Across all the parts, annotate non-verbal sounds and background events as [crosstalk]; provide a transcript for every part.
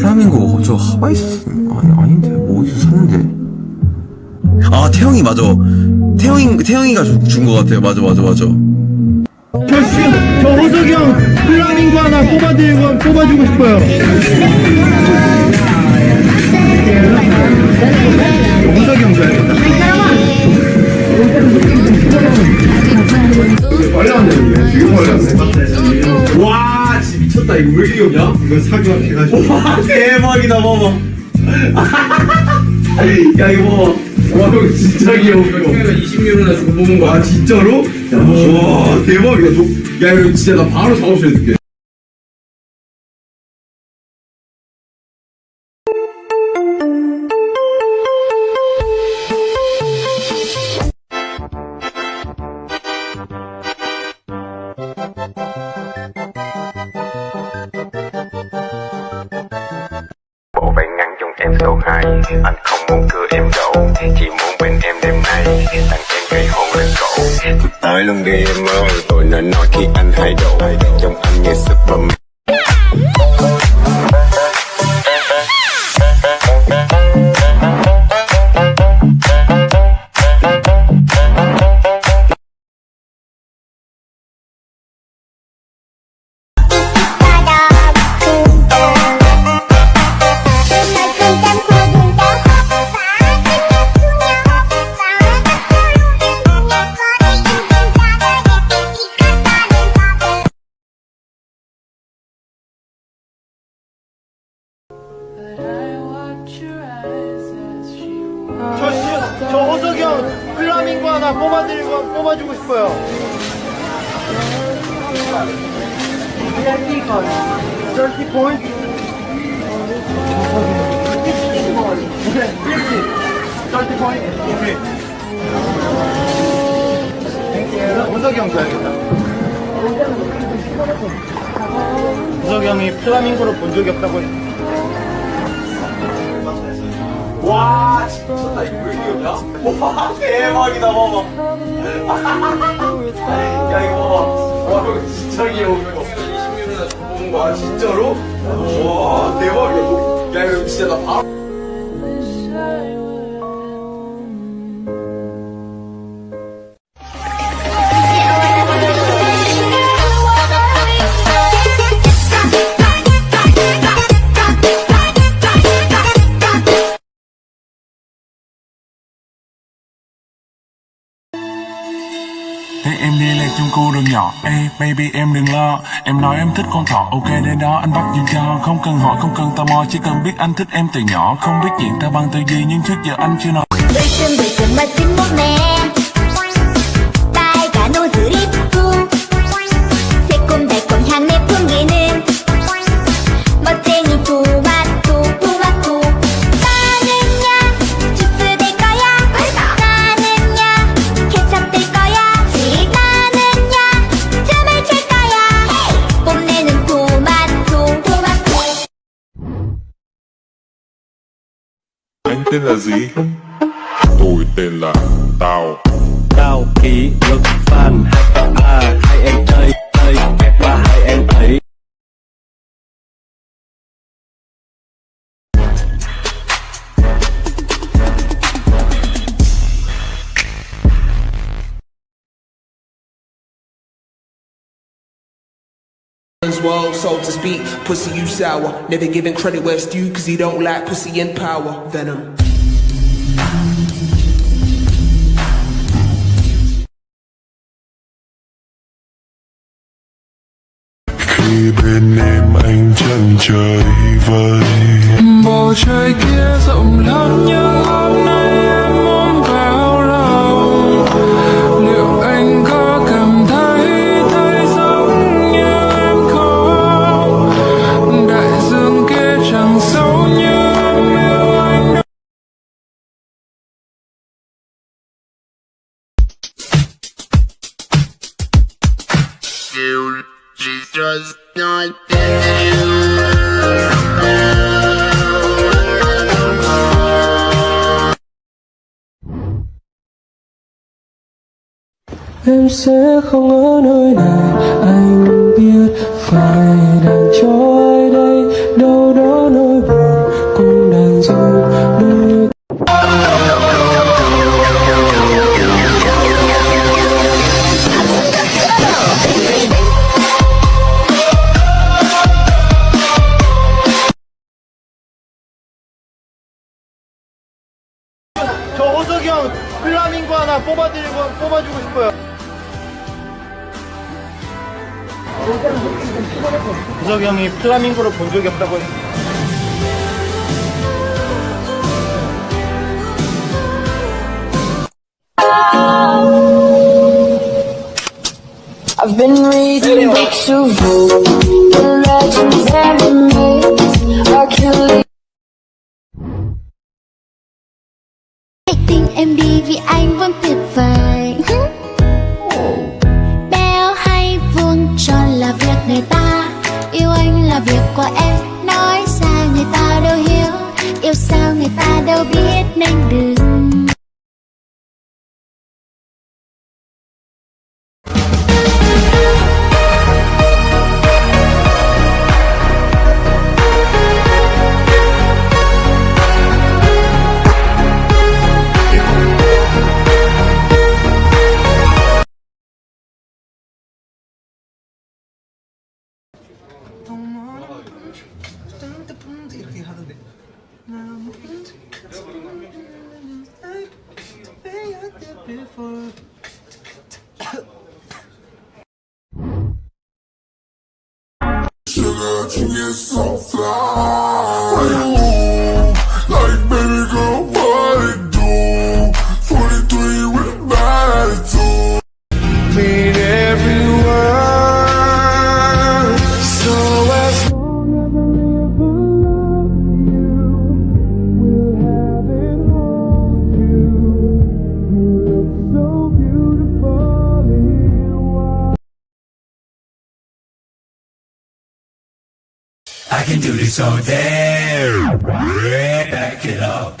이거 플라밍고, 저 샀- 아니, 아닌데, 뭐 어디서 샀는데? 아, 태영이 맞아. 태영이, 태영이가 준것 같아요. 맞아, 맞아, 맞아. 저, 씨, 저 호석이 형 플라밍고 하나 뽑아드리고 뽑아주고 싶어요. 호석이 형 줘야겠다. 빨리 왔네. 지금 빨리 왔네. 와, 진짜 미쳤다. 이거 왜 이렇게 귀엽냐? 이거 사격 해가지고. [laughs] 와, 대박이다, 봐봐. [laughs] 야, 이거 봐봐. 와, 이거 진짜 귀여워. 이거 20유로나 주고 뽑은 거야. 아, 진짜로? 와, 대박이다. 저- 야, 이거 진짜 나 바로 작업실에 줄게. Tới luôn đi em ơi. Tôi nên nói khi anh hay độ Trong anh như Superman 하나 뽑아드리고 뽑아주고 싶어요. Thirty point. Thirty point. 오케이. 호석이 형 줘야겠다. 호석이 형이 플라밍고를 본 적이 없다고 했 와, 진짜 미쳤다. 이거 왜 귀엽냐? 와, 대박이다, 봐봐. 야, 이거 봐봐. 와, 이거 진짜 귀여워, 이거. 20유로나 주고 뽑은 거야. 진짜로? 와, 대박이야. 야, 이거 진짜 나 바로. cô đừng nhỏ. Ê, baby, em đừng lo. Em nói em thích con thỏ. Ok Đây đó anh bắt dùm cho. Không cần hỏi, không cần tò mò, Chỉ cần biết anh thích em từ nhỏ. Không biết chuyện ta bằng từ gì Nhưng trước giờ anh chưa nói. Tôi chuẩn bị từ máy tính bóc tên là gì? Tôi tên là Tao Cao kỷ luật fan à hai em chơi chơi và hai em ấy World, so to speak, pussy you sour. Never giving credit where it's due, cause he don't like pussy in power. Venom. Bên em anh chân trời vơi Bầu trời kia rộng lớn nhưng hôm nay was not. Em sẽ không ở nơi này Anh biết phải đang cho ai đây 형 플라밍고 하나 뽑아드리고 뽑아주고 싶어요. 호석이 형이 플라밍고를 본 적이 없다고 했 I've been reading books of old, the legends and the myths, Hercules. Sugar to get so fly. Judy, so damn. Back it up.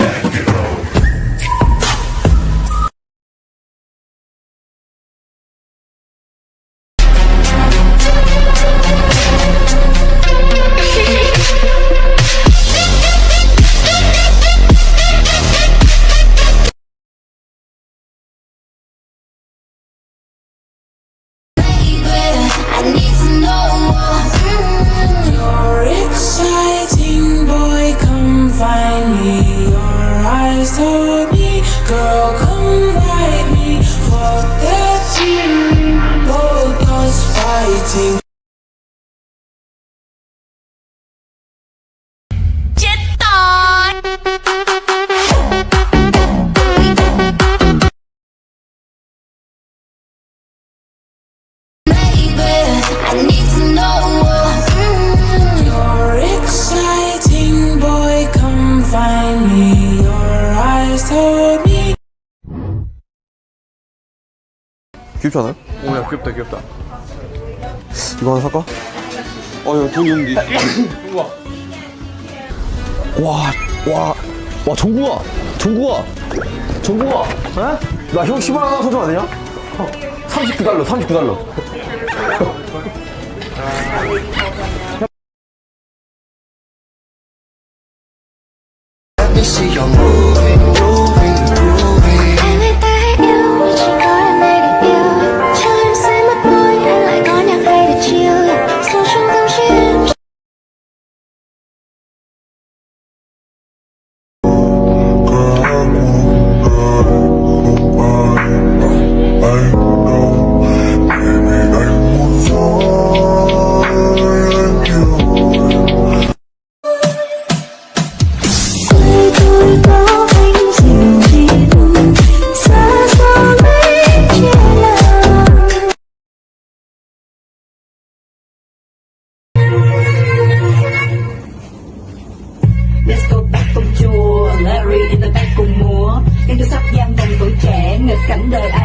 귀엽지 않아요? 오야 귀엽다 귀엽다. 이거 하나 살까? 어, 이거 돈 있는데. 우와. 와, 와, 와, 정국아! 정국아! 정국아! 어? 나형 10원 하나 사주면 안 되냐? 39달러, 39달러. Sunday.